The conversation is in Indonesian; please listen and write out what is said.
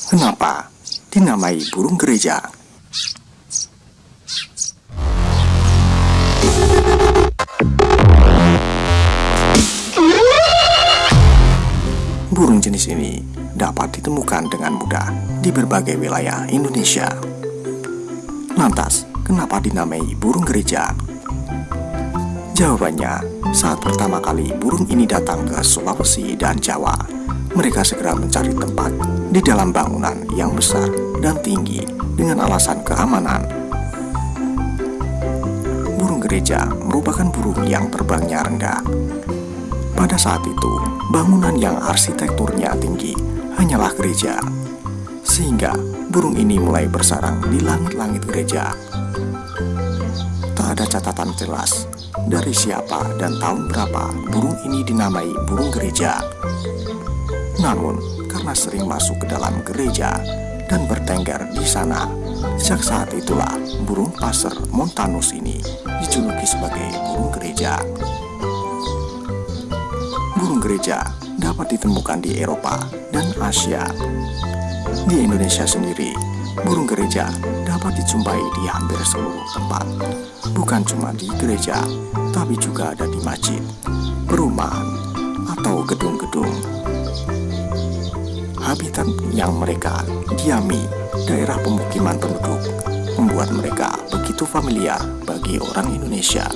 Kenapa dinamai burung gereja? Burung jenis ini dapat ditemukan dengan mudah di berbagai wilayah Indonesia. Lantas, kenapa dinamai burung gereja? Jawabannya, saat pertama kali burung ini datang ke Sulawesi dan Jawa, mereka segera mencari tempat di dalam bangunan yang besar dan tinggi dengan alasan keamanan. Burung gereja merupakan burung yang terbangnya rendah. Pada saat itu, bangunan yang arsitekturnya tinggi hanyalah gereja, sehingga burung ini mulai bersarang di langit-langit gereja. Tak ada catatan jelas dari siapa dan tahun berapa burung ini dinamai burung gereja. Namun, karena sering masuk ke dalam gereja dan bertengger di sana, sejak saat itulah burung passer montanus ini dijuluki sebagai burung gereja. Burung gereja dapat ditemukan di Eropa dan Asia. Di Indonesia sendiri, burung gereja dapat dijumpai di hampir seluruh tempat. Bukan cuma di gereja, tapi juga ada di masjid, perumahan, atau gedung-gedung. Habitat yang mereka diami daerah pemukiman penduduk membuat mereka begitu familiar bagi orang Indonesia.